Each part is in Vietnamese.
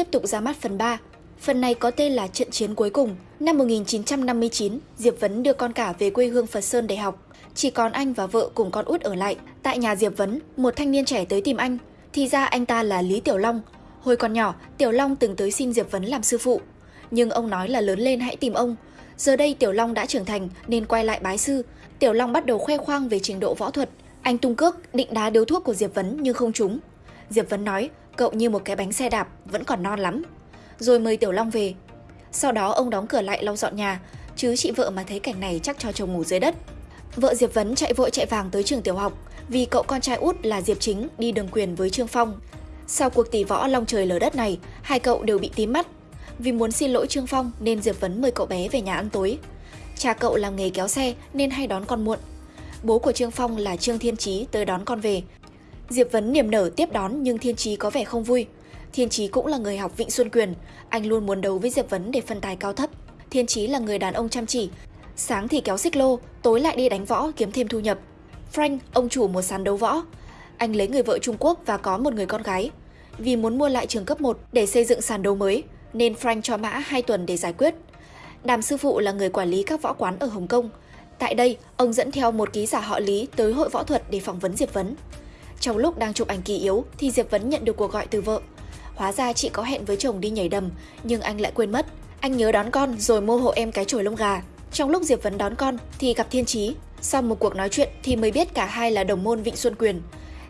tiếp tục ra mắt phần 3. Phần này có tên là Trận chiến cuối cùng. Năm 1959, Diệp Vấn đưa con cả về quê hương Phật Sơn để học. Chỉ còn anh và vợ cùng con út ở lại. Tại nhà Diệp Vấn, một thanh niên trẻ tới tìm anh. Thì ra anh ta là Lý Tiểu Long. Hồi còn nhỏ, Tiểu Long từng tới xin Diệp Vấn làm sư phụ. Nhưng ông nói là lớn lên hãy tìm ông. Giờ đây Tiểu Long đã trưởng thành nên quay lại bái sư. Tiểu Long bắt đầu khoe khoang về trình độ võ thuật. Anh tung cước, định đá điếu thuốc của Diệp Vấn nhưng không trúng. Diệp Vấn nói, cậu như một cái bánh xe đạp, vẫn còn non lắm. Rồi mời Tiểu Long về. Sau đó ông đóng cửa lại lau dọn nhà, chứ chị vợ mà thấy cảnh này chắc cho chồng ngủ dưới đất. Vợ Diệp Vấn chạy vội chạy vàng tới trường tiểu học vì cậu con trai út là Diệp Chính đi đường quyền với Trương Phong. Sau cuộc tỷ võ long trời lở đất này, hai cậu đều bị tím mắt. Vì muốn xin lỗi Trương Phong nên Diệp Vấn mời cậu bé về nhà ăn tối. Cha cậu làm nghề kéo xe nên hay đón con muộn. Bố của Trương Phong là Trương Thiên Chí tới đón con về. Diệp Vấn niềm nở tiếp đón nhưng Thiên Chí có vẻ không vui. Thiên Chí cũng là người học Vịnh Xuân Quyền, anh luôn muốn đấu với Diệp Vấn để phân tài cao thấp. Thiên Chí là người đàn ông chăm chỉ, sáng thì kéo xích lô, tối lại đi đánh võ kiếm thêm thu nhập. Frank, ông chủ một sàn đấu võ. Anh lấy người vợ Trung Quốc và có một người con gái. Vì muốn mua lại trường cấp 1 để xây dựng sàn đấu mới, nên Frank cho Mã 2 tuần để giải quyết. Đàm sư phụ là người quản lý các võ quán ở Hồng Kông. Tại đây, ông dẫn theo một ký giả họ Lý tới hội võ thuật để phỏng vấn Diệp Vấn. Trong lúc đang chụp ảnh kỳ yếu thì Diệp Vấn nhận được cuộc gọi từ vợ. Hóa ra chị có hẹn với chồng đi nhảy đầm, nhưng anh lại quên mất. Anh nhớ đón con rồi mua hộ em cái chổi lông gà. Trong lúc Diệp Vấn đón con thì gặp Thiên Chí. Sau một cuộc nói chuyện thì mới biết cả hai là đồng môn Vịnh Xuân Quyền.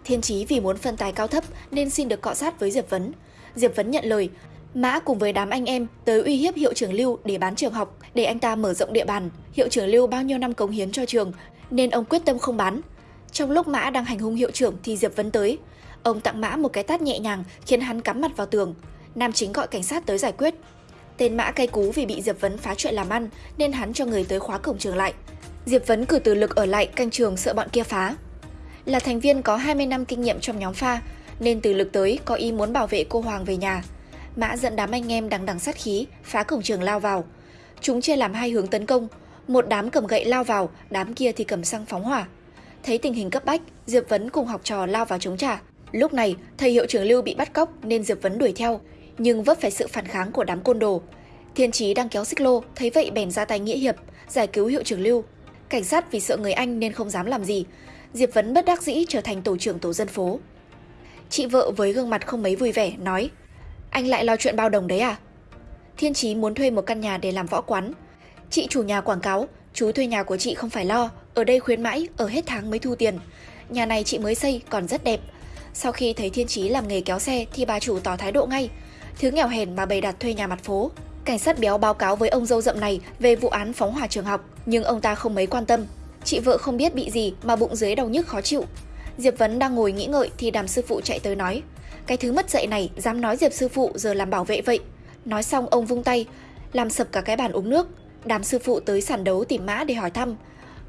Thiên Chí vì muốn phân tài cao thấp nên xin được cọ sát với Diệp Vấn. Diệp Vấn nhận lời, Mã cùng với đám anh em tới uy hiếp hiệu trưởng Lưu để bán trường học, để anh ta mở rộng địa bàn. Hiệu trưởng Lưu bao nhiêu năm cống hiến cho trường nên ông quyết tâm không bán. Trong lúc Mã đang hành hung hiệu trưởng thì Diệp Vấn tới. Ông tặng Mã một cái tát nhẹ nhàng khiến hắn cắm mặt vào tường. Nam chính gọi cảnh sát tới giải quyết. Tên Mã cay cú vì bị Diệp Vấn phá chuyện làm ăn nên hắn cho người tới khóa cổng trường lại. Diệp Vấn cử từ lực ở lại canh trường sợ bọn kia phá. Là thành viên có 20 năm kinh nghiệm trong nhóm pha nên từ lực tới có ý muốn bảo vệ cô Hoàng về nhà. Mã dẫn đám anh em đằng đằng sát khí phá cổng trường lao vào. Chúng chia làm hai hướng tấn công, một đám cầm gậy lao vào, đám kia thì cầm xăng phóng hỏa. Thấy tình hình cấp bách, Diệp Vấn cùng học trò lao vào chống trả. Lúc này, thầy hiệu trưởng Lưu bị bắt cóc nên Diệp Vấn đuổi theo, nhưng vấp phải sự phản kháng của đám côn đồ. Thiên Chí đang kéo xích lô, thấy vậy bèn ra tay nghĩa hiệp, giải cứu hiệu trưởng Lưu. Cảnh sát vì sợ người Anh nên không dám làm gì. Diệp Vấn bất đắc dĩ trở thành tổ trưởng tổ dân phố. Chị vợ với gương mặt không mấy vui vẻ nói Anh lại lo chuyện bao đồng đấy à? Thiên Chí muốn thuê một căn nhà để làm võ quán. Chị chủ nhà quảng cáo, chú thuê nhà của chị không phải lo, ở đây khuyến mãi, ở hết tháng mới thu tiền. Nhà này chị mới xây, còn rất đẹp. Sau khi thấy Thiên Chí làm nghề kéo xe thì bà chủ tỏ thái độ ngay. Thứ nghèo hèn mà bày đặt thuê nhà mặt phố. Cảnh sát béo báo cáo với ông dâu rậm này về vụ án phóng hỏa trường học, nhưng ông ta không mấy quan tâm. Chị vợ không biết bị gì mà bụng dưới đau nhức khó chịu. Diệp Vấn đang ngồi nghĩ ngợi thì đàm sư phụ chạy tới nói Cái thứ mất dạy này dám nói Diệp sư phụ giờ làm bảo vệ vậy Nói xong ông vung tay Làm sập cả cái bàn uống nước Đàm sư phụ tới sàn đấu tìm mã để hỏi thăm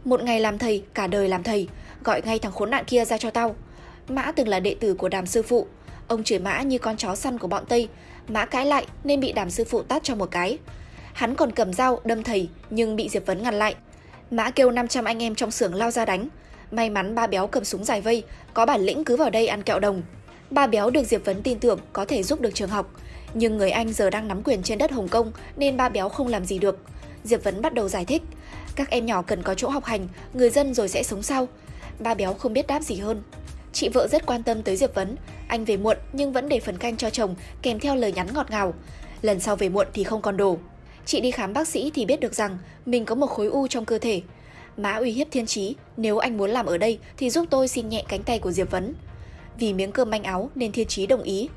một ngày làm thầy, cả đời làm thầy. Gọi ngay thằng khốn nạn kia ra cho tao. Mã từng là đệ tử của đàm sư phụ. Ông chửi mã như con chó săn của bọn Tây. Mã cãi lại nên bị đàm sư phụ tát cho một cái. Hắn còn cầm dao đâm thầy nhưng bị Diệp Vấn ngăn lại. Mã kêu 500 anh em trong xưởng lao ra đánh. May mắn ba béo cầm súng dài vây, có bản lĩnh cứ vào đây ăn kẹo đồng. Ba béo được Diệp Vấn tin tưởng có thể giúp được trường học, nhưng người Anh giờ đang nắm quyền trên đất Hồng Kông nên ba béo không làm gì được. Diệp Vấn bắt đầu giải thích, các em nhỏ cần có chỗ học hành, người dân rồi sẽ sống sau. Ba béo không biết đáp gì hơn. Chị vợ rất quan tâm tới Diệp Vấn, anh về muộn nhưng vẫn để phần canh cho chồng kèm theo lời nhắn ngọt ngào. Lần sau về muộn thì không còn đồ. Chị đi khám bác sĩ thì biết được rằng mình có một khối u trong cơ thể, Mã uy hiếp thiên trí, nếu anh muốn làm ở đây thì giúp tôi xin nhẹ cánh tay của Diệp Vấn. Vì miếng cơm manh áo nên thiên trí đồng ý.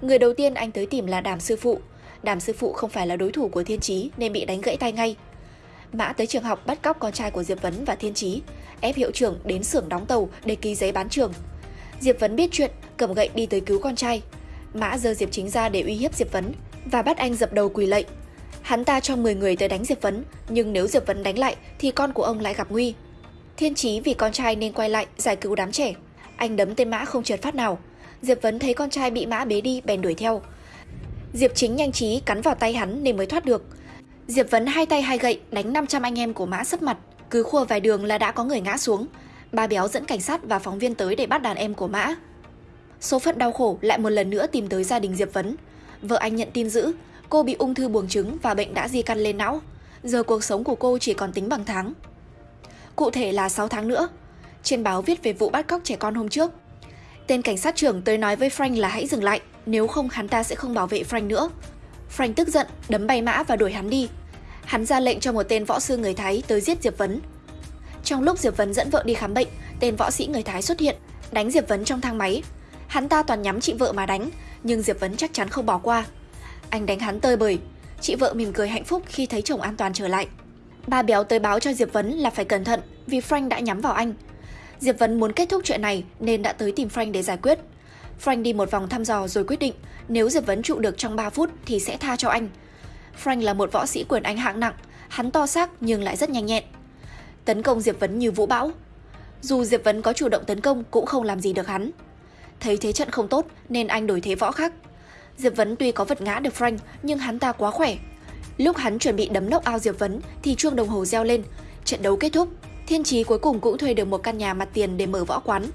Người đầu tiên anh tới tìm là đàm sư phụ. Đàm sư phụ không phải là đối thủ của thiên trí nên bị đánh gãy tay ngay. Mã tới trường học bắt cóc con trai của Diệp Vấn và thiên Chí, ép hiệu trưởng đến xưởng đóng tàu để ký giấy bán trường. Diệp Vấn biết chuyện, cầm gậy đi tới cứu con trai. Mã giơ Diệp Chính ra để uy hiếp Diệp Vấn và bắt anh dập đầu quỳ lạy. Hắn ta cho 10 người tới đánh Diệp Vấn, nhưng nếu Diệp Vấn đánh lại thì con của ông lại gặp nguy. Thiên Chí vì con trai nên quay lại giải cứu đám trẻ. Anh đấm tên mã không trượt phát nào. Diệp Vấn thấy con trai bị mã bế đi bèn đuổi theo. Diệp Chính nhanh trí cắn vào tay hắn nên mới thoát được. Diệp Vấn hai tay hai gậy đánh 500 anh em của mã sấp mặt, cứ khua vài đường là đã có người ngã xuống. Ba béo dẫn cảnh sát và phóng viên tới để bắt đàn em của mã. Số phận đau khổ lại một lần nữa tìm tới gia đình Diệp Vấn. vợ anh nhận tin dữ, cô bị ung thư buồng trứng và bệnh đã di căn lên não. Giờ cuộc sống của cô chỉ còn tính bằng tháng. Cụ thể là 6 tháng nữa. Trên báo viết về vụ bắt cóc trẻ con hôm trước. Tên cảnh sát trưởng tới nói với Frank là hãy dừng lại, nếu không hắn ta sẽ không bảo vệ Frank nữa. Frank tức giận, đấm bay mã và đuổi hắn đi. Hắn ra lệnh cho một tên võ sư người Thái tới giết Diệp Vấn. Trong lúc Diệp Vấn dẫn vợ đi khám bệnh, tên võ sĩ người Thái xuất hiện, đánh Diệp Vấn trong thang máy. Hắn ta toàn nhắm chị vợ mà đánh, nhưng Diệp Vấn chắc chắn không bỏ qua. Anh đánh hắn tơi bời. Chị vợ mỉm cười hạnh phúc khi thấy chồng an toàn trở lại. Ba béo tới báo cho Diệp Vấn là phải cẩn thận vì Frank đã nhắm vào anh. Diệp Vấn muốn kết thúc chuyện này nên đã tới tìm Frank để giải quyết. Frank đi một vòng thăm dò rồi quyết định nếu Diệp Vấn trụ được trong 3 phút thì sẽ tha cho anh. Frank là một võ sĩ quyền Anh hạng nặng, hắn to xác nhưng lại rất nhanh nhẹn. Tấn công Diệp Vấn như vũ bão. Dù Diệp Vấn có chủ động tấn công cũng không làm gì được hắn. Thấy thế trận không tốt nên anh đổi thế võ khác. Diệp Vấn tuy có vật ngã được Frank nhưng hắn ta quá khỏe. Lúc hắn chuẩn bị đấm nốc ao Diệp Vấn thì chuông đồng hồ reo lên. Trận đấu kết thúc. Thiên Chí cuối cùng cũng thuê được một căn nhà mặt tiền để mở võ quán.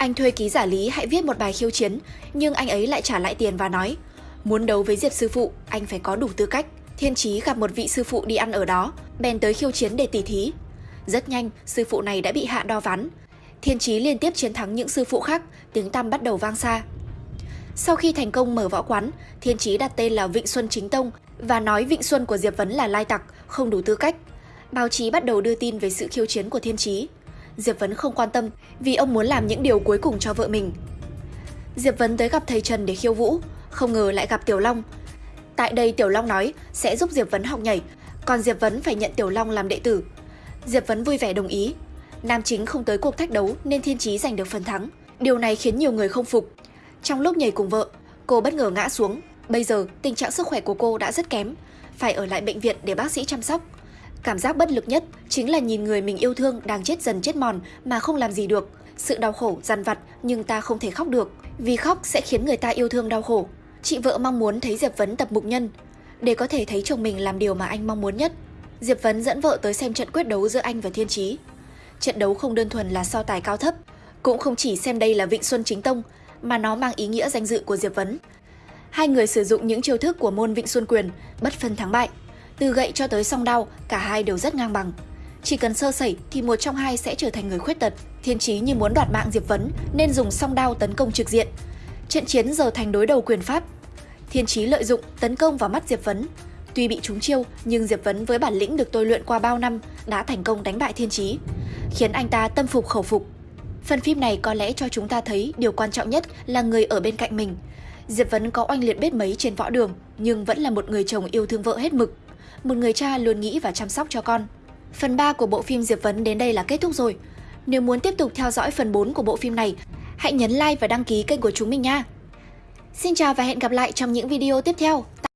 Anh thuê ký giả lý hãy viết một bài khiêu chiến, nhưng anh ấy lại trả lại tiền và nói Muốn đấu với Diệp sư phụ, anh phải có đủ tư cách. Thiên Chí gặp một vị sư phụ đi ăn ở đó, bèn tới khiêu chiến để tỉ thí. Rất nhanh, sư phụ này đã bị hạ đo ván. Thiên Chí liên tiếp chiến thắng những sư phụ khác, tiếng tăm bắt đầu vang xa. Sau khi thành công mở võ quán, Thiên Chí đặt tên là Vịnh Xuân Chính Tông và nói Vịnh Xuân của Diệp Vấn là lai tặc, không đủ tư cách. Báo chí bắt đầu đưa tin về sự khiêu chiến của Thiên Chí. Diệp Vấn không quan tâm vì ông muốn làm những điều cuối cùng cho vợ mình. Diệp Vấn tới gặp thầy Trần để khiêu vũ, không ngờ lại gặp Tiểu Long. Tại đây Tiểu Long nói sẽ giúp Diệp Vấn học nhảy, còn Diệp Vấn phải nhận Tiểu Long làm đệ tử. Diệp Vấn vui vẻ đồng ý. Nam chính không tới cuộc thách đấu nên Thiên Chí giành được phần thắng. Điều này khiến nhiều người không phục. Trong lúc nhảy cùng vợ, cô bất ngờ ngã xuống. Bây giờ tình trạng sức khỏe của cô đã rất kém, phải ở lại bệnh viện để bác sĩ chăm sóc. Cảm giác bất lực nhất chính là nhìn người mình yêu thương đang chết dần chết mòn mà không làm gì được. Sự đau khổ, dằn vặt nhưng ta không thể khóc được, vì khóc sẽ khiến người ta yêu thương đau khổ. Chị vợ mong muốn thấy Diệp Vấn tập mục nhân, để có thể thấy chồng mình làm điều mà anh mong muốn nhất. Diệp Vấn dẫn vợ tới xem trận quyết đấu giữa anh và Thiên Chí. Trận đấu không đơn thuần là so tài cao thấp, cũng không chỉ xem đây là Vịnh Xuân Chính Tông, mà nó mang ý nghĩa danh dự của Diệp Vấn. Hai người sử dụng những chiêu thức của môn Vịnh Xuân Quyền, bất phân thắng bại. Từ gậy cho tới song đao, cả hai đều rất ngang bằng. Chỉ cần sơ sẩy thì một trong hai sẽ trở thành người khuyết tật. Thiên Chí như muốn đoạt mạng Diệp Vấn nên dùng song đao tấn công trực diện. Trận chiến giờ thành đối đầu quyền pháp. Thiên Chí lợi dụng tấn công vào mắt Diệp Vấn. Tuy bị trúng chiêu nhưng Diệp Vấn với bản lĩnh được tôi luyện qua bao năm đã thành công đánh bại Thiên Chí, khiến anh ta tâm phục khẩu phục. Phần phim này có lẽ cho chúng ta thấy điều quan trọng nhất là người ở bên cạnh mình. Diệp Vấn có oanh liệt biết mấy trên võ đường nhưng vẫn là một người chồng yêu thương vợ hết mực một người cha luôn nghĩ và chăm sóc cho con. Phần 3 của bộ phim Diệp Vấn đến đây là kết thúc rồi. Nếu muốn tiếp tục theo dõi phần 4 của bộ phim này, hãy nhấn like và đăng ký kênh của chúng mình nha. Xin chào và hẹn gặp lại trong những video tiếp theo.